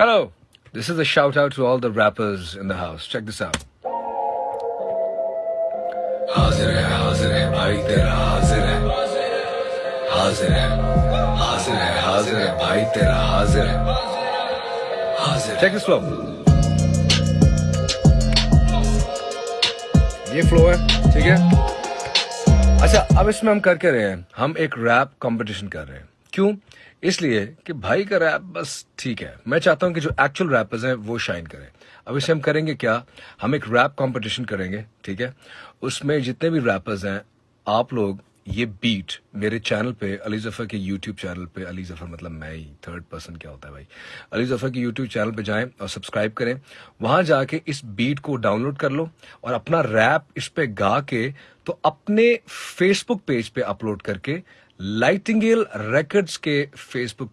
Hello, this is a shout out to all the rappers in the house. Check this out. حاضر ہے حاضر ہے بھائی تیرا حاضر ہے حاضر ہے حاضر ہے حاضر ہے بھائی تیرا حاضر ہے حاضر چیک دس فلو یہ فلو ہے ٹھیک ہے اچھا اب اس میں ہم کر کے رہے ہیں ہم ایک ریپ کمپٹیشن کر رہے ہیں کیوں؟ اس لیے کہ بھائی کا ریپ بس ٹھیک ہے۔ میں چاہتا ہوں کہ جو ایکچوئل ریپرز ہیں وہ شائن کریں۔ اب اسے ہم کریں گے کیا؟ ہم ایک ریپ کمپٹیشن کریں گے، ٹھیک ہے؟ اس میں جتنے بھی ریپرز ہیں، آپ لوگ، یہ بیٹ میرے چینل پہ، علی ظفر کے یوٹیوب چینل پہ، علی ظفر مطلب میں ہی تھرڈ پرسن کیا ہوتا ہے بھائی؟ علی ظفر کے یوٹیوب چینل پہ جائیں اور سبسکرائب کریں۔ وہاں جا کے اس بیٹ کو ڈاؤن لوڈ کر لو اور اپنا ریپ اس پہ گا کے تو اپنے فیس بک پیج پہ اپلوڈ کر کے لائٹنگیل ریکڈز کے فیس بک